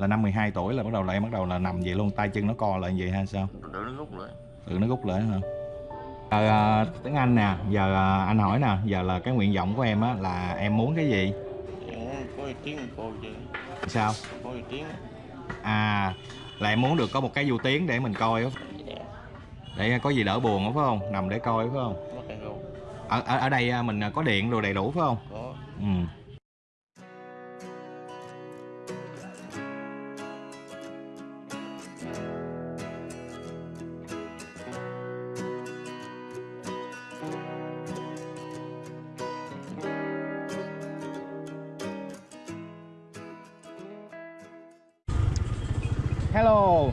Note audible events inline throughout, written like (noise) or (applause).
là năm 12 tuổi là bắt đầu là em bắt đầu là nằm vậy luôn tay chân nó co lại vậy hay sao? Tự nó rút lại. Tự nó rút lại hả? À, à, tiếng Anh nè giờ à, anh hỏi nè giờ là cái nguyện vọng của em á là em muốn cái gì? Em có ý kiến cô chứ. Sao? Có kiến. À là em muốn được có một cái du tiếng để mình coi á. Dạ để có gì đỡ buồn á phải không? Nằm để coi phải không? Ở ở, ở đây à, mình có điện đồ đầy đủ phải không? Có. Ừ Hello.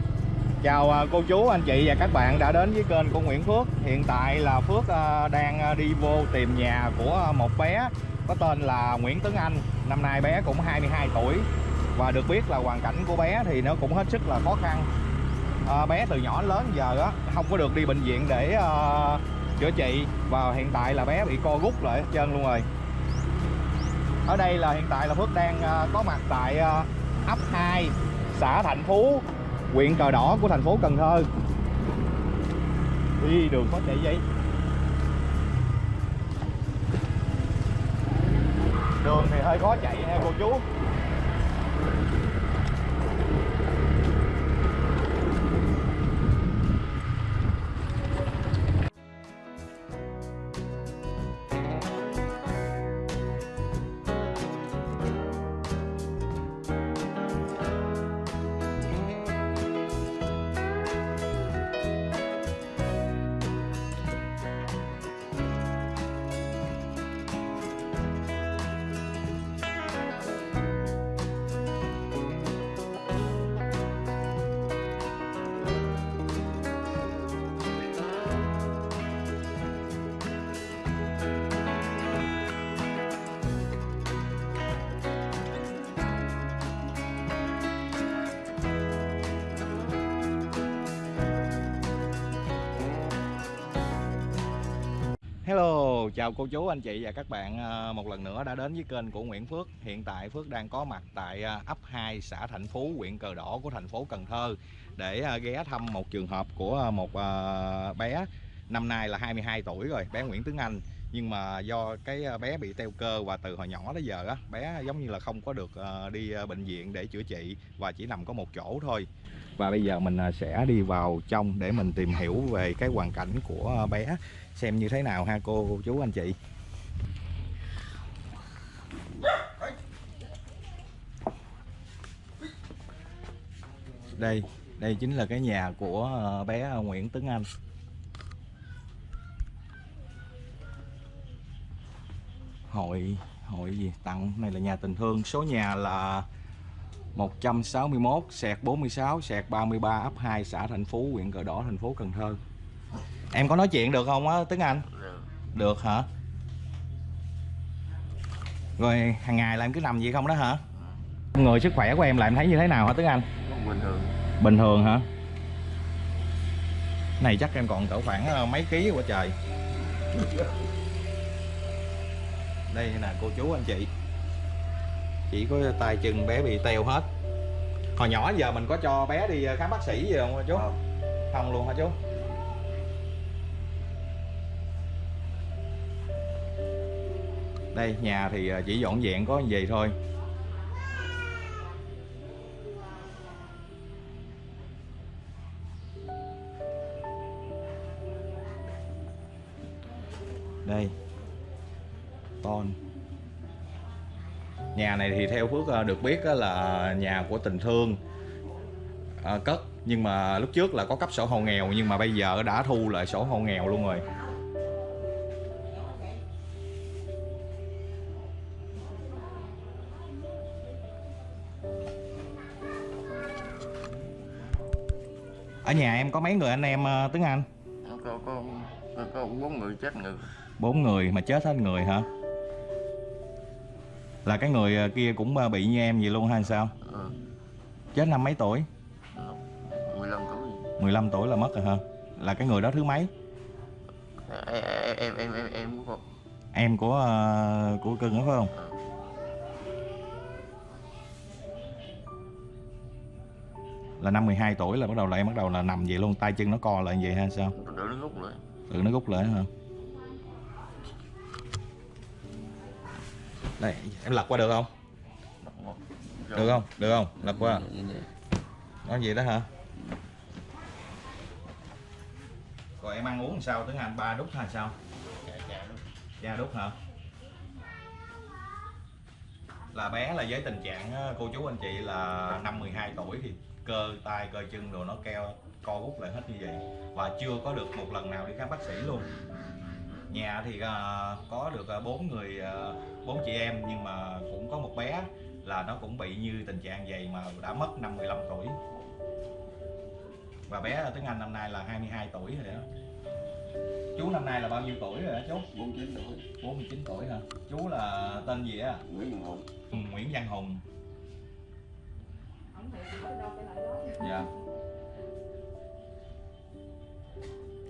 Chào à, cô chú, anh chị và các bạn đã đến với kênh của Nguyễn Phước. Hiện tại là Phước à, đang à, đi vô tìm nhà của một bé có tên là Nguyễn Tuấn Anh. Năm nay bé cũng 22 tuổi Và được biết là hoàn cảnh của bé thì nó cũng hết sức là khó khăn. À, Bé từ nhỏ đến lớn giờ á không có được đi bệnh viện để uh, chữa trị Và hiện tại là bé bị co rút lại hết trơn luôn rồi. Ở đây là hiện tại là Phước đang uh, có mặt tại uh, ấp 2 xã Thạnh Phú, huyện cờ đỏ của thành phố Cần Thơ. Đi đường có chạy vậy. Đường thì hơi khó chạy nha cô chú. Hello, chào cô chú, anh chị và các bạn ờ, một lần nữa đã đến với kênh của Nguyễn Phước. Hiện tại Phước đang có mặt tại ờ, ấp 2 xã Thạnh Phú, huyện Cờ Đỏ của thành phố Cần Thơ để ờ, ghé thăm một trường hợp của một bé năm nay là 22 tuổi rồi, bé Nguyễn Tướng Anh. Nhưng mà do cái ờ, bé bị teo cơ và từ hồi nhỏ đến giờ á, bé giống như là không có được ờ, đi ờ, bệnh viện để chữa trị và chỉ nằm có một chỗ thôi. Và bây giờ mình sẽ đi vào trong để mình tìm hiểu về cái hoàn cảnh của bé. Xem như thế nào ha cô, cô chú anh chị? Đây đây chính là cái nhà của bé Nguyễn Tuấn Anh. Hội hội gì? Tặng này là nhà tình thương. Số nhà là 161 sẹt 46 sẹt 33 ấp 2 xã Thành Phú huyện Cờ Đỏ thành phố Cần Thơ. Em có nói chuyện được không á Tuấn Anh? Được. Hả? Rồi hàng ngày là em cứ nằm vậy không đó hả? Người sức khỏe của em là em thấy như thế nào hả Tuấn Anh? Bình thường. Bình thường hả? Này chắc em còn cỡ khoảng ờ, mấy ký của trời (laughs) đây nè cô chú anh chị. Chỉ có tay chân bé bị teo hết. Hồi nhỏ giờ mình có cho bé đi khám bác sĩ gì không chú? Không. không luôn hả chú? Đây nhà thì ờ, chỉ dọn dẹn có gì thôi. Đây nhà này thì theo phước ờ, được biết là nhà của tình thương ờ, cất. Nhưng mà lúc trước là có cấp sổ hộ nghèo nhưng mà bây giờ đã thu lại sổ hộ nghèo luôn rồi. Ở nhà em có mấy người anh em ờ, Tuấn Anh? Có có, có bốn người chết người. Bốn người mà chết hết người hả là cái người ờ, kia cũng ờ, bị như em vậy luôn hay sao? Ừ. chết năm mấy tuổi? 15 tuổi. Gì 15 tuổi là mất rồi hả? Là cái người đó thứ mấy? Em em em em em của em của ờ, của cưng đó phải không? Là năm 12 tuổi là bắt đầu là em bắt đầu là nằm vậy luôn tay chân nó co lại vậy hay sao? Đứa nó rút lại. Tự nó rút lại hả đây em lật qua được không? Được không? Được không? Lật qua. Nói gì đó hả? Còn em ăn uống làm sao? Tiếng anh ba đút hay sao? Cha đút hả? Là bé là với tình trạng ờ, cô chú anh chị là năm 12 tuổi thì cơ tay, cơ chân đồ nó keo, co rút lại hết như vậy. Và chưa có được một lần nào đi khám bác sĩ luôn nhà thì à, có được à, bốn người à, bốn chị em nhưng mà cũng có một bé là nó cũng bị như tình trạng vậy mà đã mất năm 15 tuổi. Và bé ở tiếng Anh năm nay là 22 tuổi rồi đó. Chú năm nay là bao nhiêu tuổi rồi hả chú? 49 tuổi. 49 tuổi hả? Chú là tên gì á? Nguyễn Văn Hùng. Ừ, Nguyễn Văn Hùng. Dạ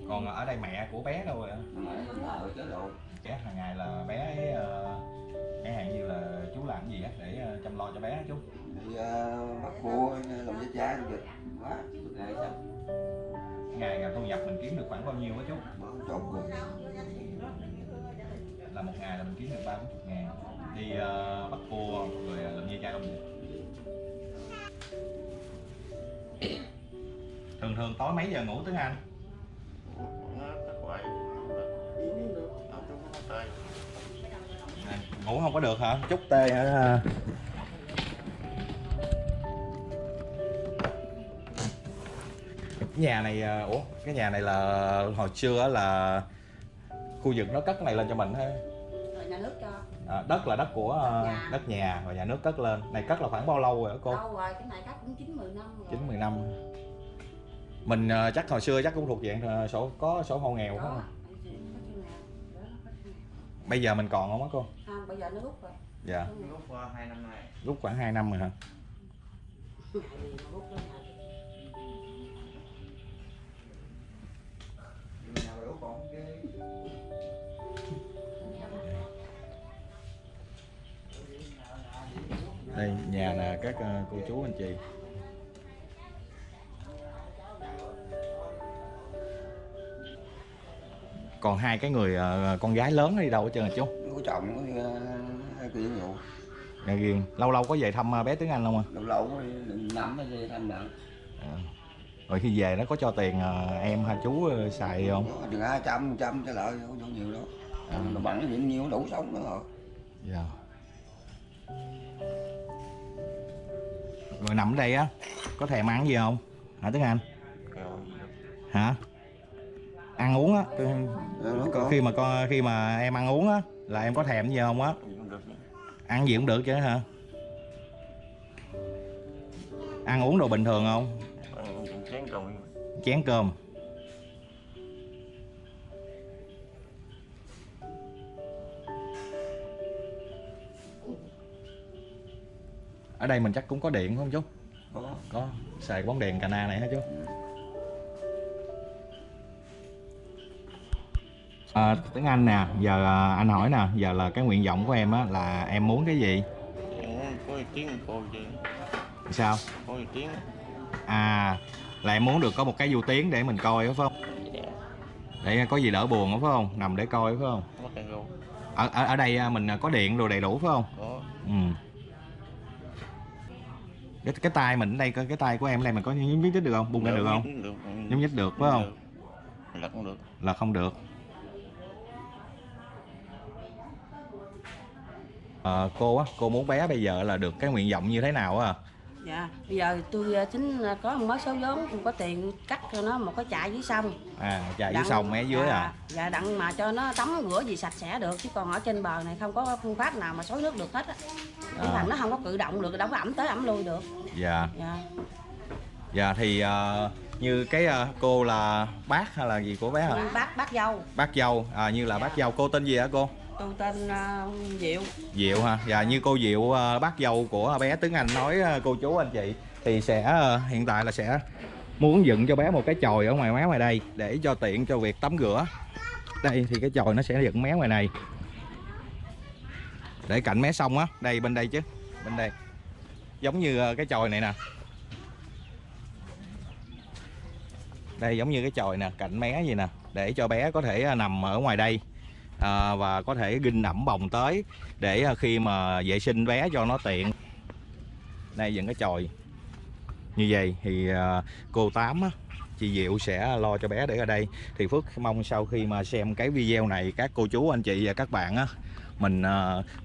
còn ở đây mẹ của bé đâu rồi ạ? mẹ nó ở chế độ. Trẻ hàng ngày là bé ấy ờ, chẳng hạn như là chú làm cái gì á để ờ, chăm lo cho bé chú? Đi uh, bắt cua làm với cha việc quá ngày sao? Ngày ngày thu nhập mình kiếm được khoảng bao nhiêu á chú? Trộn cùng là một ngày là mình kiếm được ba bốn chục ngàn đi ờ, bắt cua rồi ờ, làm như cha làm việc thường thường tối mấy giờ ngủ tiếng Anh ngủ không có được hả? Chút tê hả? Cái nhà này à, ủa cái nhà này là hồi xưa á là khu vực nó cất cái này lên cho mình ha rồi nhà nước cho. À, đất là đất của à, Nhà. đất nhà và nhà nước cất lên. Này cất là khoảng bao lâu rồi hả cô? Đâu rồi cái này cách cũng chín mười năm rồi. Chín mười năm. Mình à, chắc hồi xưa chắc cũng thuộc dạng sổ có sổ hộ nghèo Đó, không? đó, bây giờ mình còn không á cô bây giờ nó rút rồi. Dạ. Lúc qua hai năm nay. Rút khoảng 2 năm rồi hả? Rút đây nhà nè các à, cô chú anh chị. Còn hai cái người à, con gái lớn đi đâu hết trơn hả chú chồng có uh, hai kia nhiều nhà riêng lâu lâu có về thăm à, bé tiếng anh không à lâu lâu mới năm mới về thăm bạn. À. rồi khi về nó có cho tiền à, em hai chú à, xài không? Có chừng hai trăm trăm cái lợi không có nhiều đâu. À. mà bằng cái nhiêu nhiêu đủ sống nữa rồi. Dạ. Rồi nằm ở đây á có thèm ăn gì không? Hả tiếng anh? Hả ăn uống á. Có. Khi mà con khi mà em ăn uống á là em có thèm gì không á? Ăn gì cũng được chứ hả? Ăn uống đồ bình thường không? Chén rồi chén cơm. Ở đây mình chắc cũng có điện không chú? Có. Có. Xài bóng đèn cana này hả chú à, tiếng Anh nè giờ à, anh hỏi nè giờ là cái nguyện vọng của em á là em muốn cái gì? Có ý kiến cô chứ. Sao? Có kiến. À là em muốn được có một cái du tiến để mình coi phải không? Dạ. Để có gì đỡ buồn phải không? Nằm để coi phải không? Cái ở ở, ở đây à, mình có điện đồ đầy đủ phải không? Có. Ừ. Cái cái tay mình ở đây coi cái tay của em đây mình có nhúng nhích được không? Bung ra được không? nhúng nhích được. Phải không? Là không được. Là không được Ờ, cô á cô muốn bé bây giờ là được cái nguyện vọng như thế nào á? Dạ bây giờ tôi ờ, tính ờ, có một mớ số vốn không có tiền cắt cho nó một cái trại dưới sông. À chạy dưới sông mé dưới à? dạ, dạ đặng mà cho nó tắm rửa gì sạch sẽ được chứ còn ở trên bờ này không có phương pháp nào mà xối nước được hết á. À. thằng nó không có cử động được đâu có ẩm tới ẩm lui được. Dạ. Dạ. Dạ thì ờ, như cái ờ, cô là bác hay là gì của bé hả? Bác bác dâu. Bác dâu à, như là bác dâu. Cô tên gì hả cô? Tôi tên ờ, diệu. Diệu ha dạ như cô Diệu ờ, bác dâu của bé Tuấn Anh nói ờ, cô chú anh chị thì sẽ ờ, hiện tại là sẽ muốn dựng cho bé một cái chòi ở ngoài mé ngoài đây để cho tiện cho việc tắm rửa. Đây thì cái chòi nó sẽ dựng mé ngoài này. Để cạnh mé sông á đây bên đây chứ bên đây. Giống như cái chòi này nè đây giống như cái chòi nè cạnh mé gì nè để cho bé có thể à, nằm ở ngoài đây à, và có thể ginh ẩm bồng tới để à, khi mà vệ sinh bé cho nó tiện. Đây dựng cái chòi như vậy thì à, cô tám á, chị Diệu sẽ lo cho bé để ở đây. Thì Phước mong sau khi mà xem cái video này các cô chú anh chị và các bạn á mình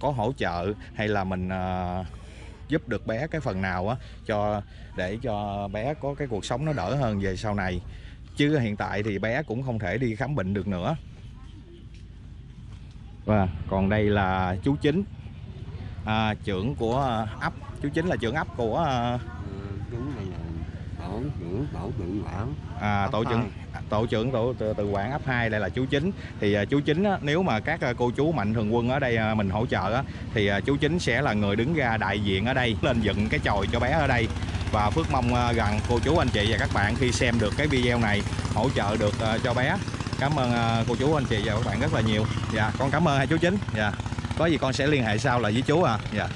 có hỗ trợ hay là mình giúp được bé cái phần nào á cho để cho bé có cái cuộc sống nó đỡ hơn về sau này chứ hiện tại thì bé cũng không thể đi khám bệnh được nữa. Và còn đây là chú chính. À, trưởng của ấp. Chú chính là trưởng ấp của à, chúng này là tổ trưởng tổ trưởng quản à, tổ trưởng tổ trưởng tổ từ, từ quản ấp 2 đây là chú chính. Thì à, chú chính á, nếu mà các à, cô chú mạnh thường quân ở đây à, mình hỗ trợ á, thì à, chú chính sẽ là người đứng ra đại diện ở đây lên dựng cái chòi cho bé ở đây và Phước mong à, rằng cô chú anh chị và các bạn khi xem được cái video này hỗ trợ được à, cho bé. Cảm ơn à, cô chú, anh chị và các bạn rất là nhiều. Dạ con cảm ơn hai chú chính. Dạ. Có gì con sẽ liên hệ sau là với chú à. Dạ.